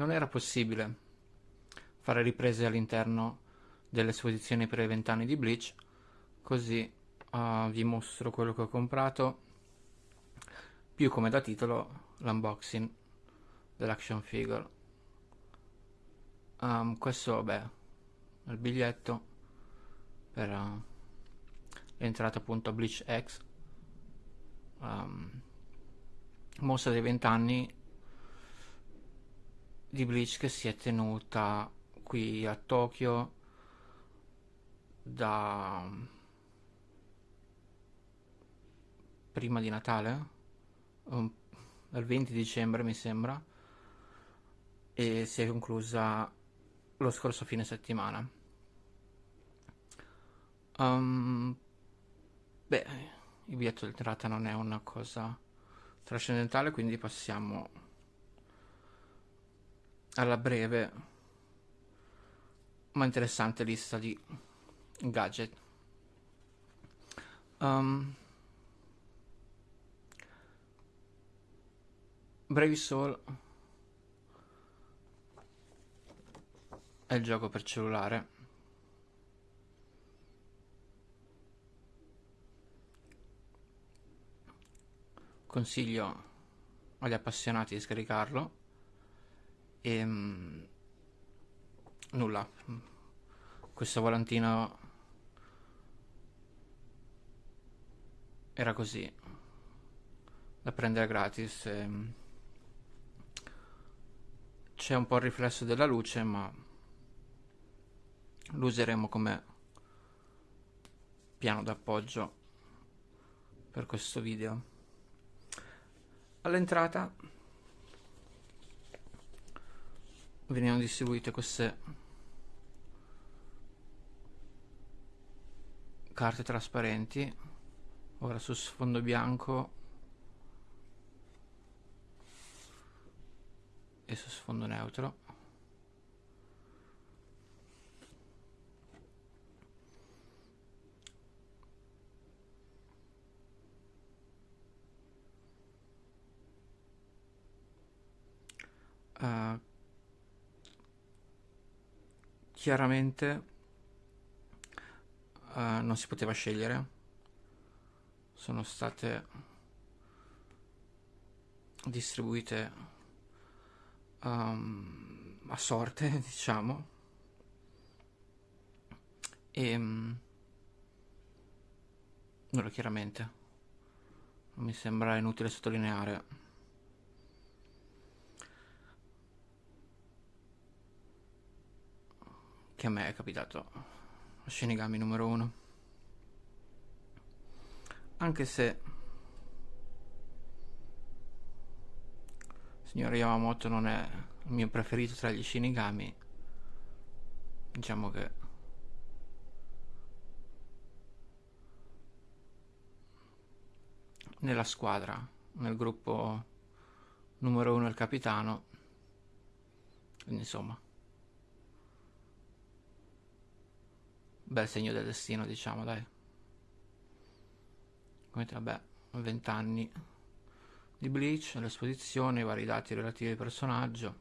non era possibile fare riprese all'interno delle esposizioni per i vent'anni di Bleach, così uh, vi mostro quello che ho comprato, più come da titolo l'unboxing dell'action figure. Um, questo, è il biglietto per uh, l'entrata appunto a Bleach X. Um, mostra dei vent'anni di Bleach che si è tenuta qui a Tokyo da prima di Natale, um, dal 20 dicembre mi sembra, e si è conclusa lo scorso fine settimana. Um, beh, il biglietto d'entrata non è una cosa trascendentale, quindi passiamo alla breve ma interessante lista di gadget. Um, Brave Soul è il gioco per cellulare. Consiglio agli appassionati di scaricarlo. E um, nulla. Questo volantino era così da prendere gratis. E, c'è un po' il riflesso della luce ma lo useremo come piano d'appoggio per questo video all'entrata venivano distribuite queste carte trasparenti. Ora su sfondo bianco e su sfondo neutro. Uh, chiaramente uh, non si poteva scegliere sono state distribuite um, a sorte, diciamo. E um, chiaramente. Mi sembra inutile sottolineare. Che a me è capitato Shinigami numero uno. Anche se Signor Yamamoto non è il mio preferito tra gli Shinigami. Diciamo che... Nella squadra, nel gruppo numero uno il capitano. Insomma... Bel segno del destino, diciamo, dai. Come vabbè, 20 anni di Bleach, l'esposizione, i vari dati relativi al personaggio,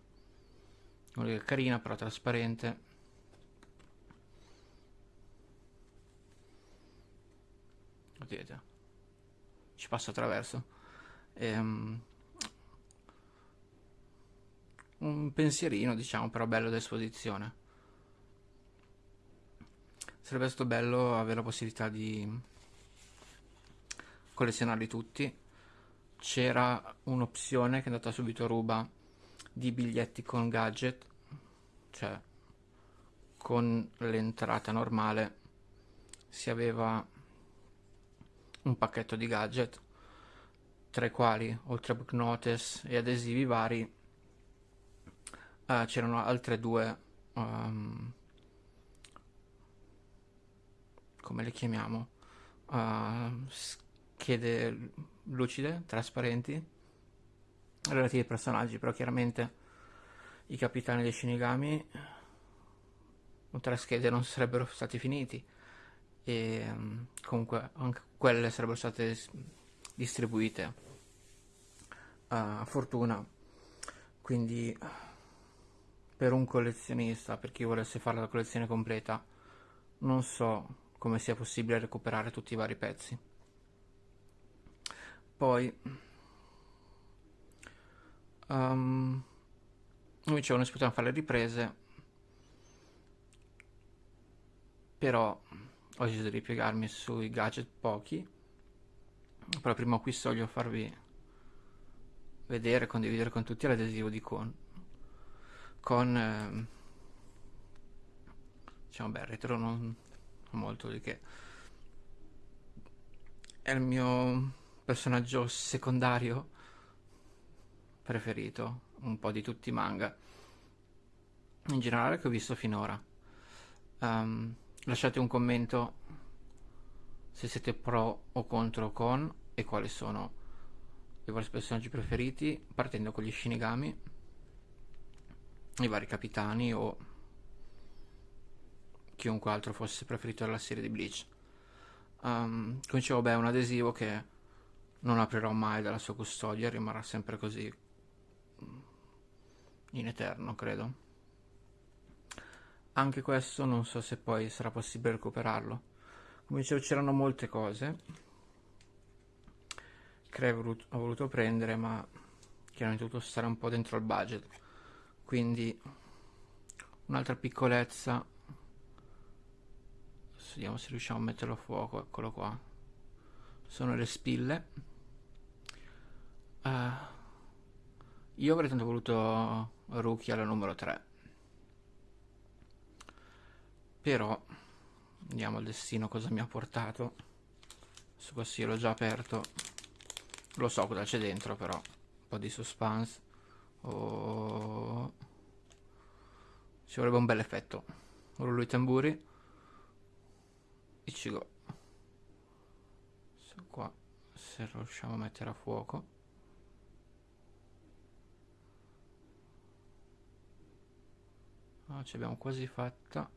una che è carina però trasparente. Vedete, ci passo attraverso. Ehm, un pensierino, diciamo, però bello d'esposizione. Sarebbe stato bello avere la possibilità di collezionarli tutti. C'era un'opzione che è andata subito a ruba di biglietti con gadget, cioè con l'entrata normale si aveva un pacchetto di gadget tra i quali oltre a book notice e adesivi vari uh, c'erano altre due um, come le chiamiamo uh, schede lucide, trasparenti, relativi ai personaggi, però chiaramente i capitani dei Shinigami con tre schede non sarebbero stati finiti e um, comunque anche quelle sarebbero state distribuite a fortuna. Quindi per un collezionista, per chi volesse fare la collezione completa, non so come sia possibile recuperare tutti i vari pezzi. Poi, um, mi dicevano che si potevano fare le riprese, però ho deciso di ripiegarmi sui gadget pochi, però prima qui voglio farvi vedere, condividere con tutti l'adesivo di Con, con eh, diciamo beh, retro non molto di che. È il mio personaggio secondario preferito un po' di tutti i manga. In generale che ho visto finora. Um, lasciate un commento se siete pro o contro con e quali sono i vostri personaggi preferiti partendo con gli Shinigami i vari capitani o chiunque altro fosse preferito della serie di Bleach. Um, come dicevo beh è un adesivo che non aprirò mai dalla sua custodia rimarrà sempre così in eterno credo. Anche questo non so se poi sarà possibile recuperarlo. Come dicevo c'erano molte cose che ho voluto prendere ma che hanno dovuto stare un po' dentro il budget. Quindi un'altra piccolezza vediamo se riusciamo a metterlo a fuoco eccolo qua. Sono le spille. Uh, io avrei tanto voluto Rookie alla numero 3 però andiamo al destino cosa mi ha portato. Questo così l'ho già aperto. Lo so cosa c'è dentro però. Un po' di suspense. Oh. ci vorrebbe un bel effetto. Rullo i tamburi Ichigo se qua se riusciamo a mettere a fuoco. Ah, ci abbiamo quasi fatta.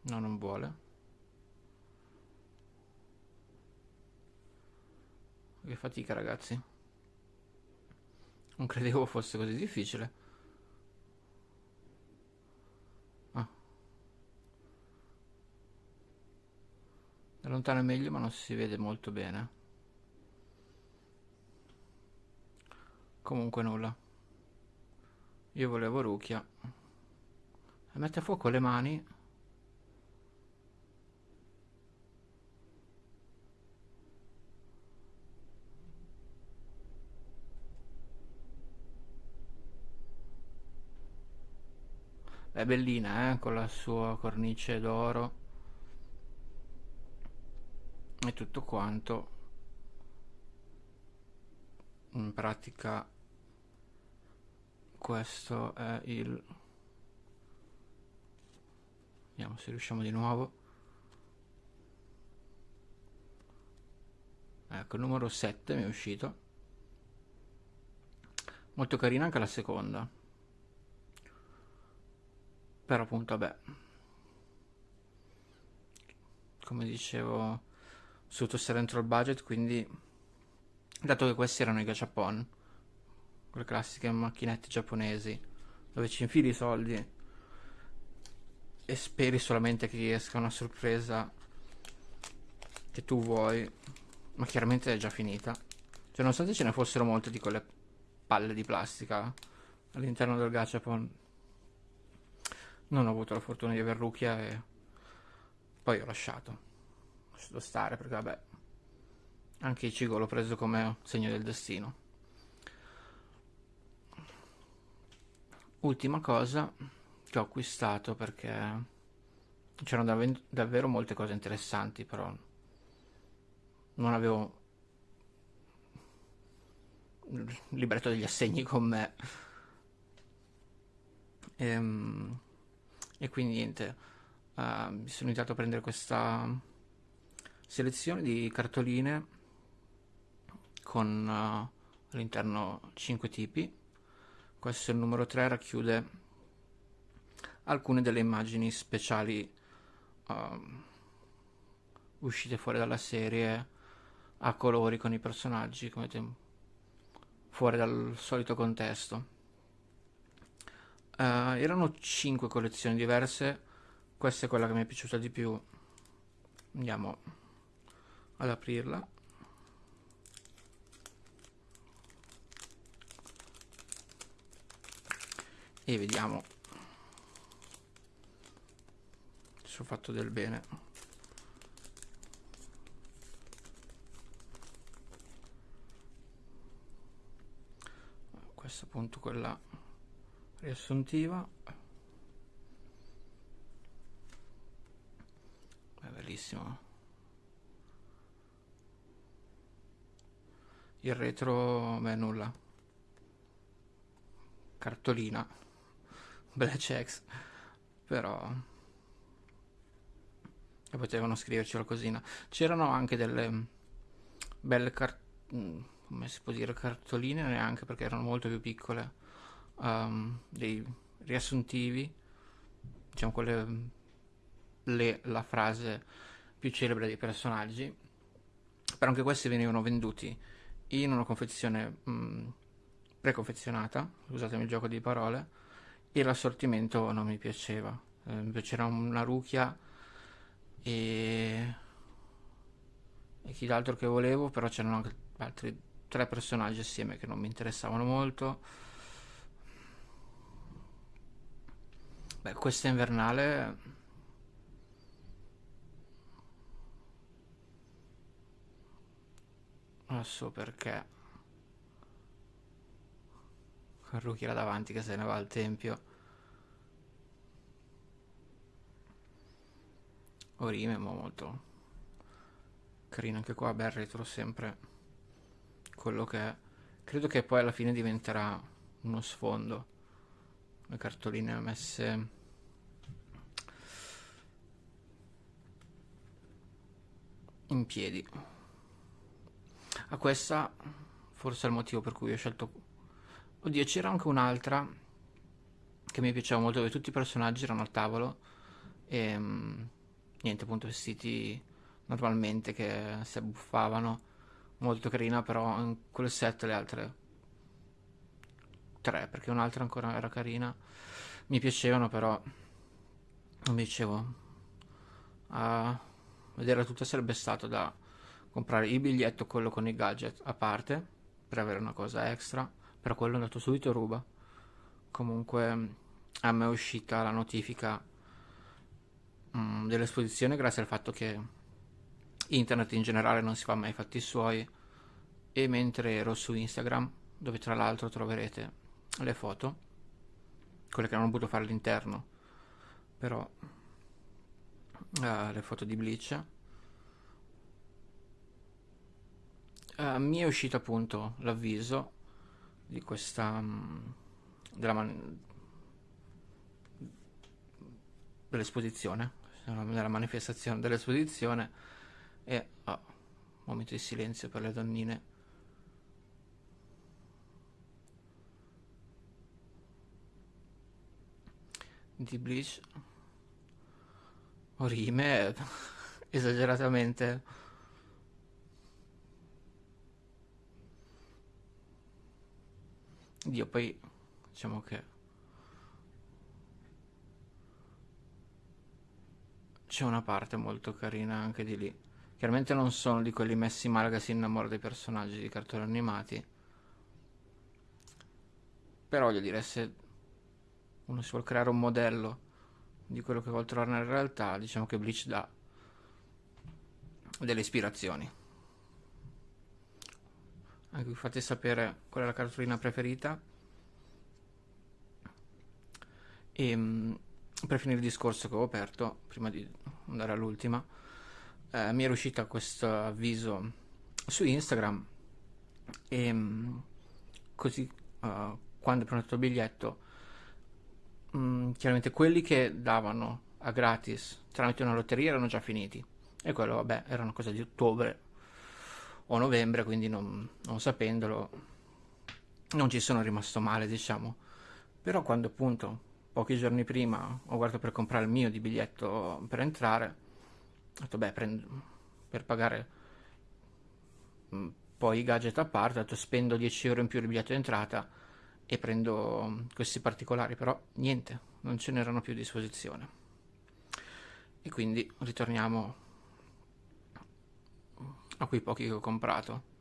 No non vuole. Che fatica ragazzi. Non credevo fosse così difficile da lontano è meglio ma non si vede molto bene. Comunque nulla. Io volevo Rukia. Mette a fuoco le mani. È bellina eh? con la sua cornice d'oro e tutto quanto in pratica questo è il vediamo se riusciamo di nuovo. Ecco il numero 7 mi è uscito. Molto carina anche la seconda. Però appunto vabbè. Come dicevo tutto stare dentro il budget quindi dato che questi erano i gachapon quelle classiche macchinette giapponesi dove ci infili i soldi e speri solamente che ti esca una sorpresa che tu vuoi ma chiaramente è già finita. Cioè nonostante ce ne fossero molte di quelle palle di plastica all'interno del gachapon non ho avuto la fortuna di aver Rukia e poi ho lasciato lasciato stare perché vabbè anche Ichigo l'ho preso come segno del destino. Ultima cosa che ho acquistato perché c'erano dav davvero molte cose interessanti però non avevo il libretto degli assegni con me. E, ehm, e quindi niente uh, mi sono iniziato a prendere questa selezione di cartoline con uh, all'interno 5 tipi. Questo è il numero 3 racchiude alcune delle immagini speciali uh, uscite fuori dalla serie a colori con i personaggi come fuori dal solito contesto. Uh, erano 5 collezioni diverse, questa è quella che mi è piaciuta di più. Andiamo ad aprirla. E vediamo se ho fatto del bene. Questa appunto quella riassuntiva. È bellissimo. Il retro, beh nulla. Cartolina. Black X. Però e potevano scriverci qualcosina. C'erano anche delle belle cart- mm, come si può dire cartoline neanche perché erano molto più piccole, um, dei riassuntivi, diciamo quelle le, la frase più celebre dei personaggi. Però anche questi venivano venduti in una confezione mm, preconfezionata, scusatemi il gioco di parole, e l'assortimento non mi piaceva. Eh, c'era una rucchia e, e chi d'altro che volevo, però c'erano anche altri tre personaggi assieme che non mi interessavano molto. Beh, questa invernale non so perché. Con Ruki là davanti che se ne va al tempio. Orime, ma molto carino anche qua, beh, retro sempre quello che è. Credo che poi alla fine diventerà uno sfondo. Le cartoline messe in piedi. A questa forse è il motivo per cui ho scelto... Oddio, c'era anche un'altra che mi piaceva molto, dove tutti i personaggi erano al tavolo e niente, appunto vestiti normalmente che si abbuffavano, molto carina, però in quel set le altre tre, perché un'altra ancora era carina, mi piacevano, però non mi dicevo, a vedere tutto sarebbe stato da comprare il biglietto, quello con i gadget a parte, per avere una cosa extra, però quello è andato subito ruba. Comunque a me è uscita la notifica mm, dell'esposizione grazie al fatto che internet in generale non si fa mai fatti suoi e mentre ero su Instagram dove tra l'altro troverete le foto quelle che non ho potuto fare all'interno però uh, le foto di Bleach uh, mi è uscito appunto l'avviso di questa um, della man- dell'esposizione nella manifestazione dell'esposizione e oh, momento di silenzio per le donnine. Di Bleach. Orime esageratamente Dio poi diciamo che c'è una parte molto carina anche di lì. Chiaramente non sono di quelli messi male che si innamora dei personaggi di cartoni animati. Però voglio dire, se uno si vuole creare un modello di quello che vuole trovare nella realtà, diciamo che Bleach dà delle ispirazioni. Anche vi fate sapere qual è la cartolina preferita. E ehm, per finire il discorso che ho aperto, prima di andare all'ultima, eh, mi era uscita questo avviso su Instagram e mm, così uh, quando ho prenotato il biglietto, mh, mm, chiaramente quelli che davano a gratis tramite una lotteria erano già finiti e quello vabbè era una cosa di ottobre o novembre quindi non, non sapendolo non ci sono rimasto male diciamo però quando appunto pochi giorni prima ho guardato per comprare il mio di biglietto per entrare. Ho detto, beh, prendo, per pagare mm, poi i gadget a parte, ho detto, spendo 10 euro in più di biglietto d'entrata e prendo questi particolari, però niente, non ce n'erano più a disposizione. E quindi ritorniamo a quei pochi che ho comprato.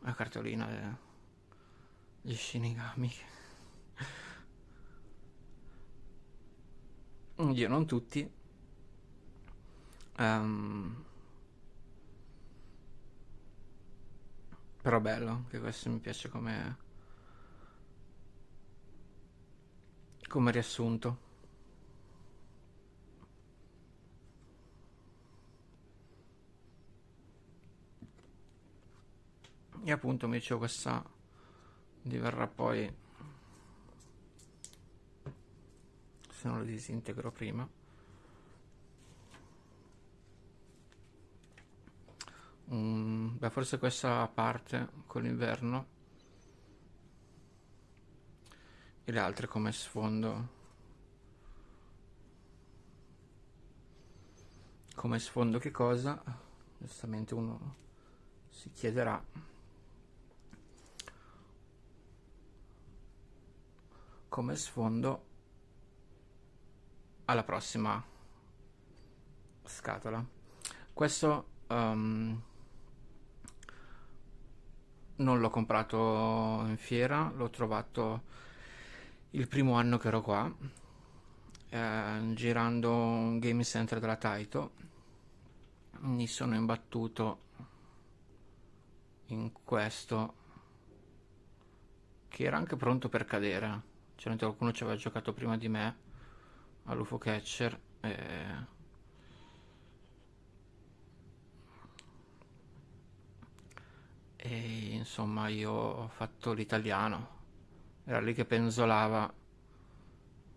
La cartolina degli Shinigami. Io non tutti. Um, però bello, che questo mi piace come come riassunto. E appunto mi dicevo questa diverrà poi se non lo disintegro prima. Um, beh forse questa parte con l'inverno e le altre come sfondo. Come sfondo che cosa? Giustamente uno si chiederà come sfondo alla prossima scatola questo um, non l'ho comprato in fiera l'ho trovato il primo anno che ero qua, eh, girando un game center della Taito, mi sono imbattuto in questo che era anche pronto per cadere. C'era qualcuno ci aveva giocato prima di me all'UFO Catcher e... e insomma io ho fatto l'italiano. Era lì che penzolava.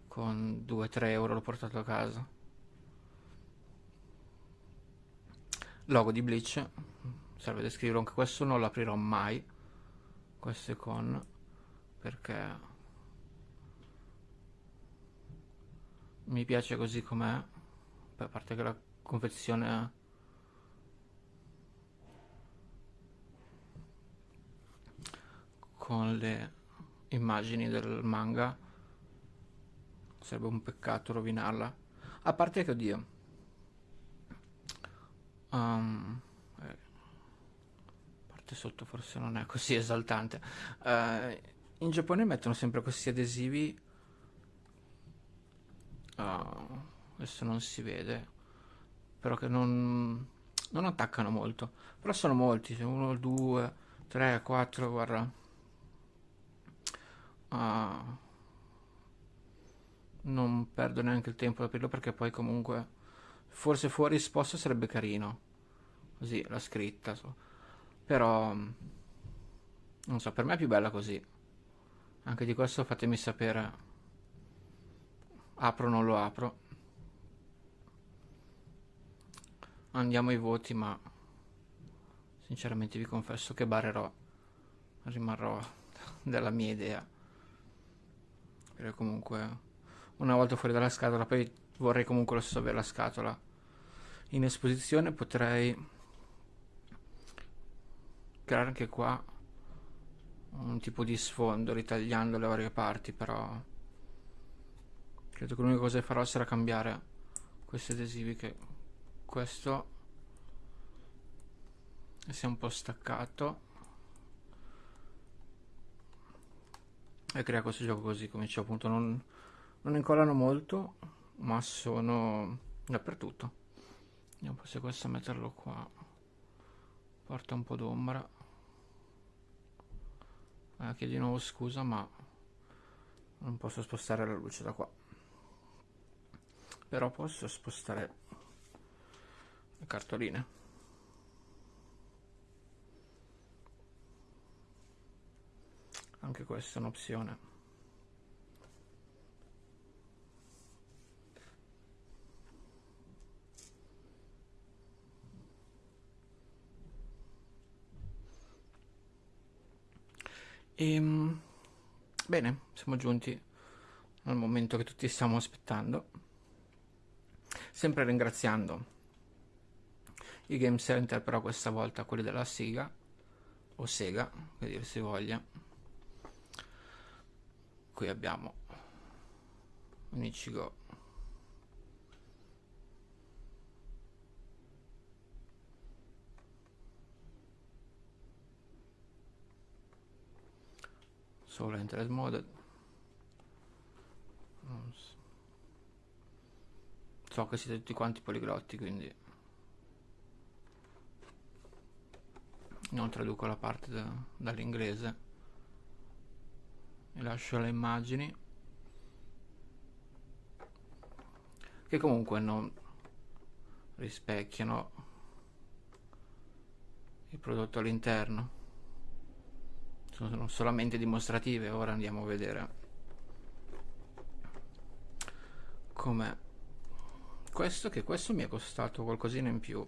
Con 2-3 euro l'ho portato a casa. Logo di Bleach. Serve descriverlo anche questo non lo aprirò mai. Questo è con perché mi piace così com'è a parte che la confezione con le immagini del manga sarebbe un peccato rovinarla. A parte che oddio um, eh, parte sotto forse non è così esaltante. Uh, in Giappone mettono sempre questi adesivi uh, adesso non si vede però che non, non attaccano molto. Però sono molti 1, 2, 3, 4 guarda. Uh, non perdo neanche il tempo ad aprirlo perché poi comunque forse fuori risposta sarebbe carino. Così la scritta so. però non so per me è più bella così. Anche di questo fatemi sapere apro o non lo apro. Andiamo ai voti ma sinceramente vi confesso che barerò rimarrò della mia idea. Perché comunque una volta fuori dalla scatola poi vorrei comunque lo stesso avere la scatola. In esposizione potrei creare anche qua un tipo di sfondo ritagliando le varie parti però credo che l'unica cosa che farò sarà cambiare questi adesivi che questo sia un po' staccato e crea questo gioco così come dicevo appunto non, non incollano molto ma sono dappertutto. Vediamo se questo metterlo qua. Porta un po' d'ombra. Eh, chiedo di nuovo scusa ma non posso spostare la luce da qua però posso spostare le cartoline. Anche questa è un'opzione. E ehm, bene siamo giunti al momento che tutti stiamo aspettando sempre ringraziando i game center però questa volta quelli della Sega o Sega che dir si voglia. Qui abbiamo un Ichigo solo interest mode. So che siete tutti quanti poliglotti quindi non traduco la parte da, dall'inglese. E lascio le immagini. Che comunque non rispecchiano il prodotto all'interno. Sono solamente dimostrative. Ora andiamo a vedere come questo che questo mi è costato qualcosina in più.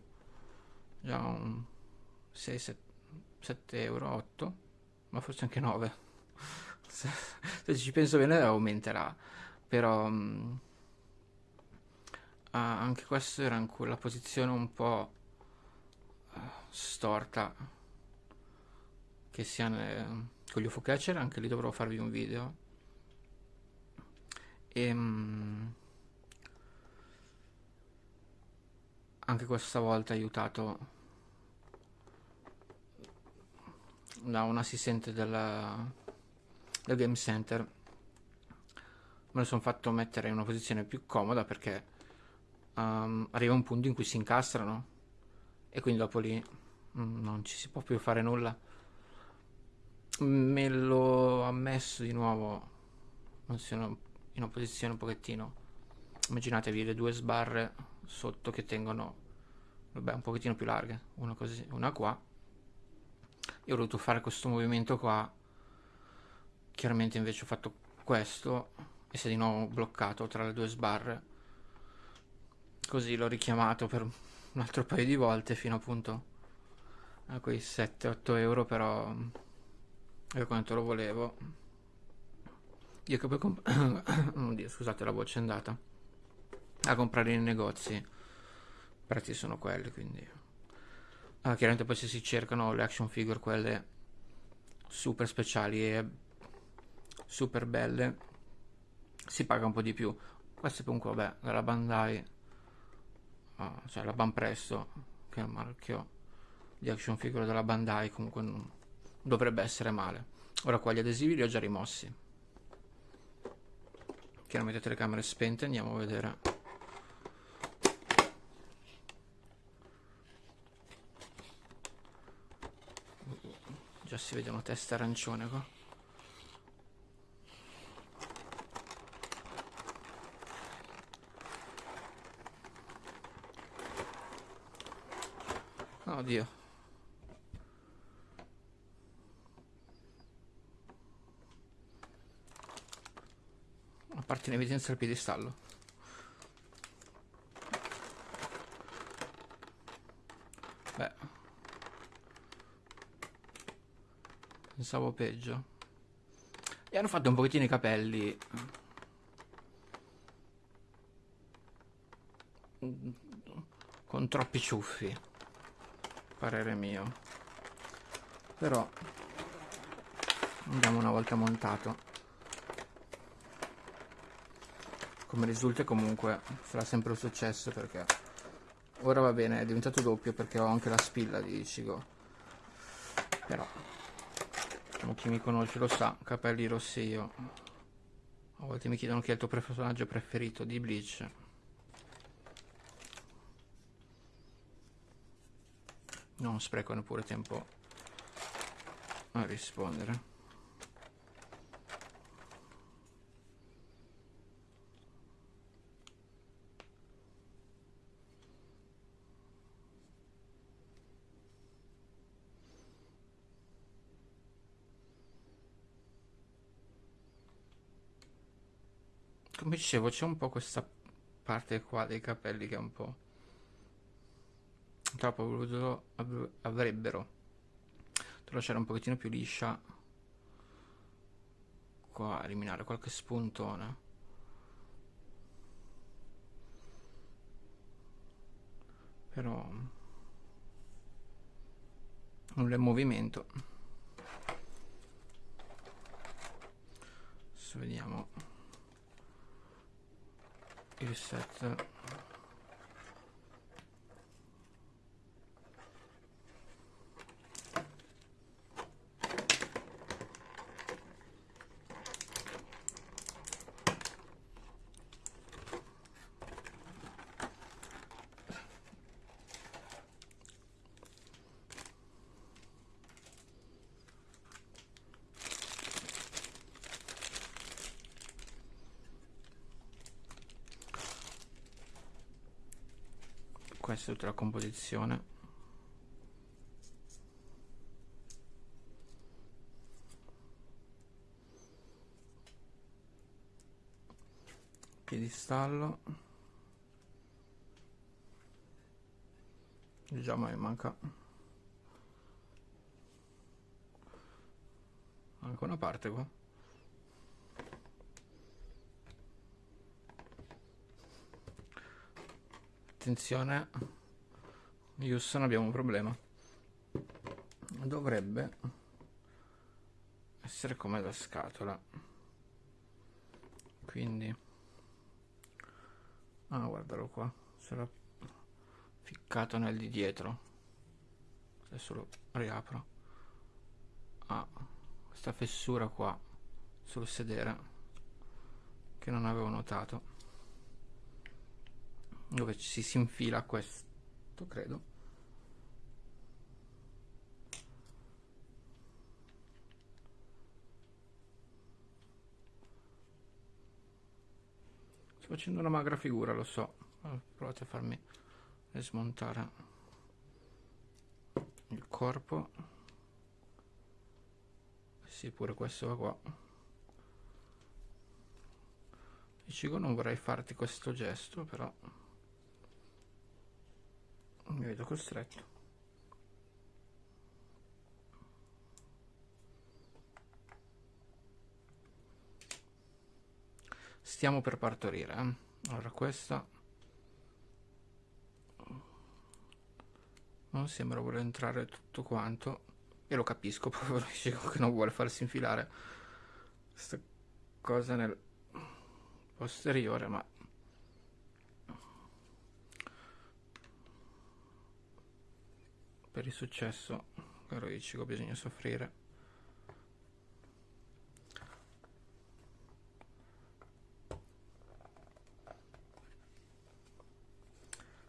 Già un 6 7, 7 euro 8 ma forse anche 9 se, se ci penso bene aumenterà. Però um, anche questo era in quella posizione un po' uh, storta. Che sia nel, con gli UFO catcher, anche lì dovrò farvi un video. E, um, anche questa volta aiutato. Da un assistente della, del Game Center. Me lo sono fatto mettere in una posizione più comoda perché um, arriva un punto in cui si incastrano e quindi dopo lì um, non ci si può più fare nulla. Me lo ha messo di nuovo in una posizione un pochettino. Immaginatevi le due sbarre sotto che tengono vabbè un pochettino più larghe una così una qua. Io ho voluto fare questo movimento qua. Chiaramente invece ho fatto questo e si è di nuovo bloccato tra le due sbarre. Così l'ho richiamato per un altro paio di volte fino appunto a quei 7-8 euro però e quanto lo volevo. Io che poi comp- scusate la voce è andata a comprare nei negozi prezzi sono quelli quindi ah, chiaramente poi se si cercano le action figure quelle super speciali e super belle si paga un po' di più queste comunque vabbè dalla Bandai ah, cioè la Banpresto che è il marchio di action figure della Bandai comunque non dovrebbe essere male. Ora qua gli adesivi li ho già rimossi. Chiaramente telecamere spente, andiamo a vedere. Già si vede una testa arancione qua. Oddio. parte in evidenza il piedistallo. Pensavo peggio. E hanno fatto un pochettino i capelli. Con troppi ciuffi. Parere mio. Però andiamo una volta montato come risulta comunque sarà sempre un successo perché ora va bene è diventato doppio perché ho anche la spilla di Ichigo però diciamo, chi mi conosce lo sa capelli rossi io a volte mi chiedono chi è il tuo personaggio preferito di Bleach. Non spreco neppure tempo a rispondere come dicevo c'è un po' questa parte qua dei capelli che è un po' troppo voluto avrebbero. Dovrò lasciare un pochettino più liscia. Qua eliminare qualche spuntone. Però non è movimento. Adesso vediamo il set questa è tutta la composizione. Piedistallo. Già ma manca. Anche una parte qua attenzione. Houston abbiamo un problema. Dovrebbe essere come la scatola. Quindi ah guardalo qua. Sarà ficcato nel di dietro. Adesso lo riapro. Ah questa fessura qua sul sedere che non avevo notato dove ci si infila questo credo. Sto facendo una magra figura lo so. Provate a farmi smontare il corpo. Sì pure questo va qua. Ichigo non vorrei farti questo gesto però mi vedo costretto stiamo per partorire eh? allora questa non sembra voler entrare tutto quanto e lo capisco proprio che non vuole farsi infilare questa cosa nel posteriore ma per il successo caro Ichigo bisogna soffrire.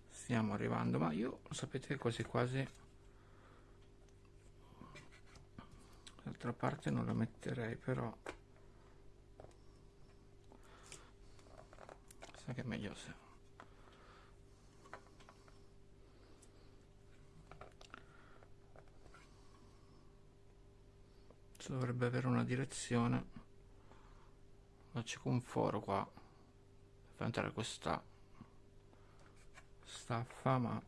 Stiamo arrivando ma io sapete quasi quasi d'altra parte non la metterei però sa che è meglio se dovrebbe avere una direzione. Ma c'è un foro qua. Per entrare questa staffa ma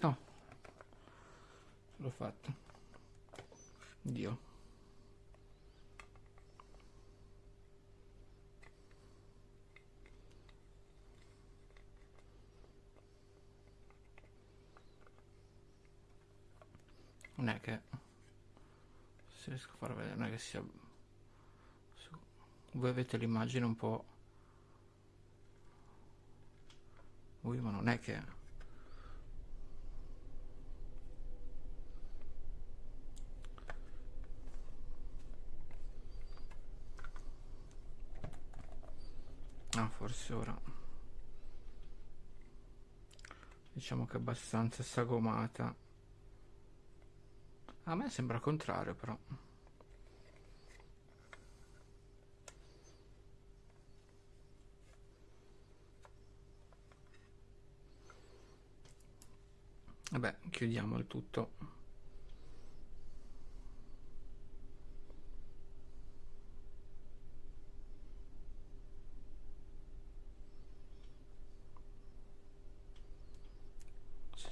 no. L'ho fatto. Dio. Non è che se riesco a far vedere non è che sia voi avete l'immagine un po' Ui, ma non è che ah forse ora. Diciamo che è abbastanza sagomata a me sembra contrario però. Vabbè, chiudiamo il tutto.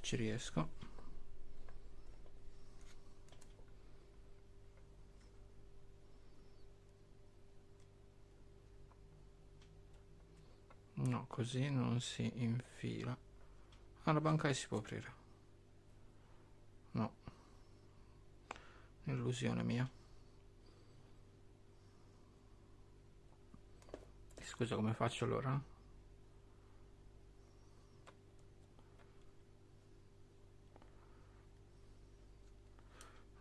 Ci riesco. No così non si infila ah la banca si può aprire no illusione mia scusa come faccio allora?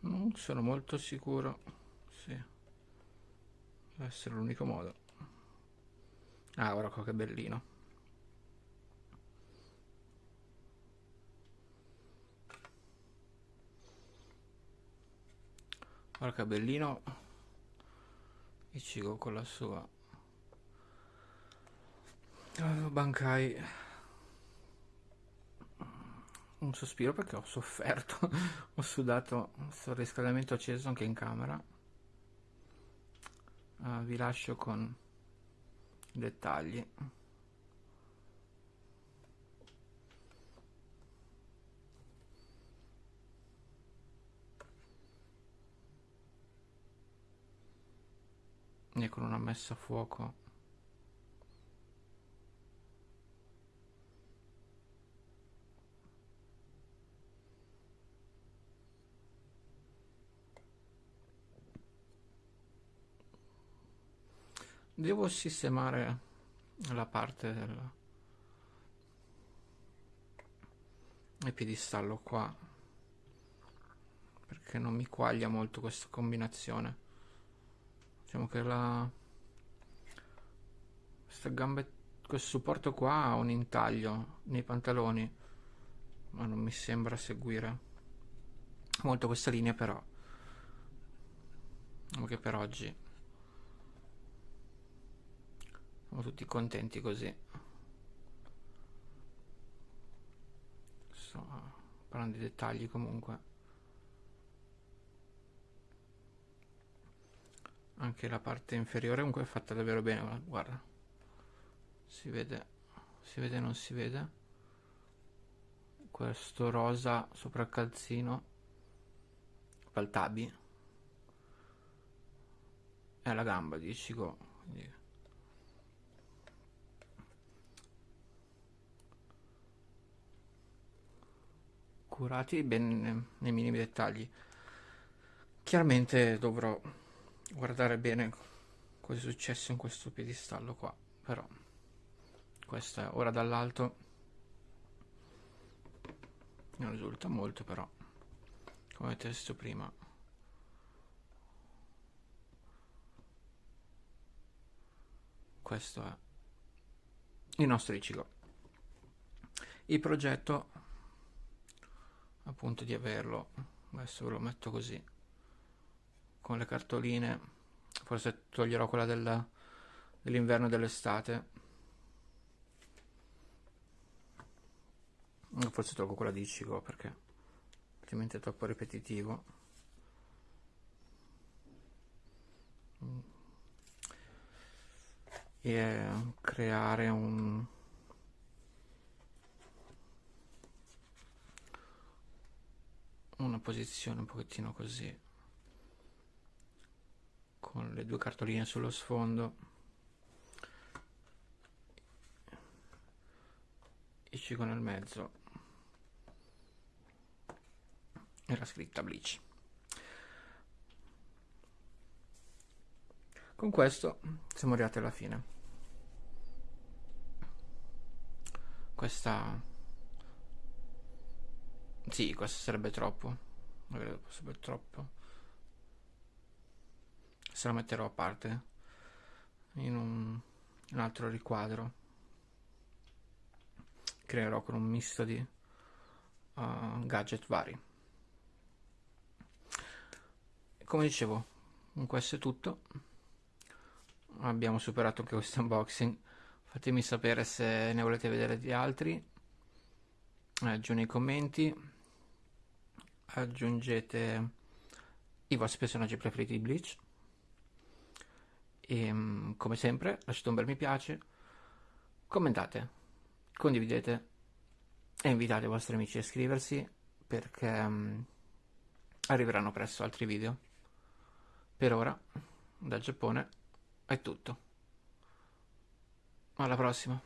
Non sono molto sicuro. Sì. Deve essere l'unico modo. Ah, guarda che bellino. Guarda che bellino. Ichigo con la sua. Oh, Bankai. Un sospiro perché ho sofferto. ho sudato sto riscaldamento acceso anche in camera. Uh, vi lascio con dettagli. E con una messa a fuoco Devo sistemare la parte del piedistallo qua perché non mi quaglia molto questa combinazione. Diciamo che la questa gambe questo supporto qua ha un intaglio nei pantaloni ma non mi sembra seguire molto questa linea però diciamo che per oggi siamo tutti contenti così. Sto parlando di dettagli comunque. Anche la parte inferiore comunque è fatta davvero bene guarda. Si vede si vede non si vede. Questo rosa sopra il calzino paltabi è la gamba di Ichigo quindi curati ben nei minimi dettagli. Chiaramente dovrò guardare bene cosa è successo in questo piedistallo qua, però questo è ora dall'alto. Non risulta molto però come avete visto prima. Questo è il nostro Ichigo. Il progetto appunto di averlo. Adesso ve lo metto così. Con le cartoline. Forse toglierò quella del, dell'inverno e dell'estate. Forse tolgo quella di Ichigo perché altrimenti è troppo ripetitivo. E creare un una posizione un pochettino così con le due cartoline sullo sfondo. Il cico nel mezzo. E la scritta Bleach. Con questo siamo arrivati alla fine. Questa sì, questo sarebbe troppo. Non sarebbe troppo. Se lo metterò a parte in un, un altro riquadro. Creerò con un misto di uh, gadget vari. Come dicevo, questo è tutto. Abbiamo superato anche questo unboxing. Fatemi sapere se ne volete vedere di altri. Eh, giù nei commenti aggiungete i vostri personaggi preferiti di Bleach. E mm, come sempre lasciate un bel mi piace commentate condividete e invitate i vostri amici a iscriversi perché um, arriveranno presto altri video. Per ora dal Giappone è tutto. Alla prossima